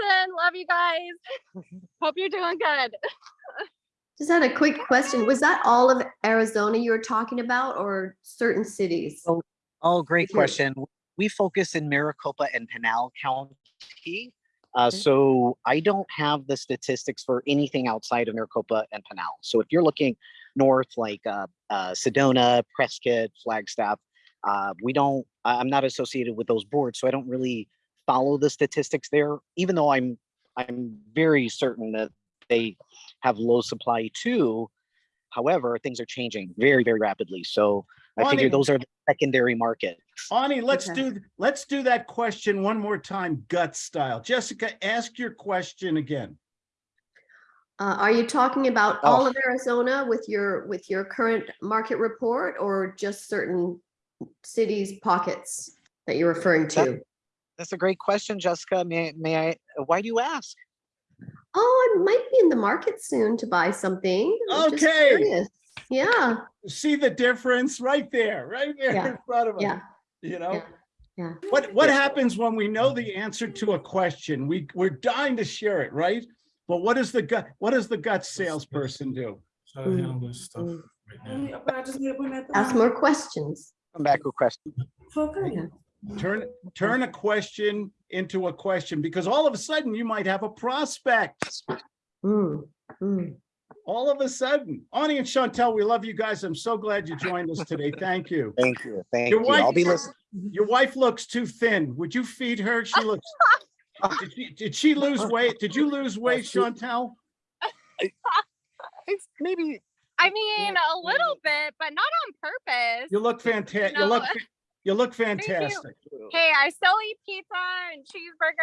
person. Love you guys. Hope you're doing good. Just had a quick question. Was that all of Arizona you were talking about or certain cities? Oh, Oh, great question. We focus in Maricopa and Pinal County. Uh, Okay. so I don't have the statistics for anything outside of Maricopa and Pinal. So if you're looking north, like uh, uh, Sedona, Prescott, Flagstaff, uh, we don't. I'm not associated with those boards, so I don't really follow the statistics there. Even though I'm, I'm very certain that they have low supply too. However, things are changing very, very rapidly. So I Bonnie. figure those are the secondary markets. Ani, let's Okay. do, let's do that question one more time, gut style. Jessica, ask your question again. Uh, are you talking about all Oh. of Arizona with your, with your current market report or just certain cities, pockets that you're referring to? That's a great question, Jessica. May, may I, why do you ask? Oh, I might be in the market soon to buy something. I'm Okay. Yeah, See the difference right there, right there Yeah, in front of us, yeah, you know? yeah, yeah. What, what happens when we know the answer to a question? We, we're dying to share it, right? But what does the gut, what does the gut salesperson do? Try to handle this stuff Mm. right now. But I just need to bring that. ask more questions. Come back with questions. Okay. Yeah. Turn, turn a question into a question, because all of a sudden you might have a prospect. Mm, mm. All of a sudden. Ani and Chantel, we love you guys. I'm so glad you joined us today. Thank you. Thank you. Thank Your you. I'll be listening. Your wife looks too thin. Would you feed her? She looks. Did she, did she lose weight? Did you lose weight, Chantel? It's maybe I mean, a little bit, but not on purpose. You look fantastic. You No. look, you look you. fantastic. Hey, I still eat pizza and cheeseburgers.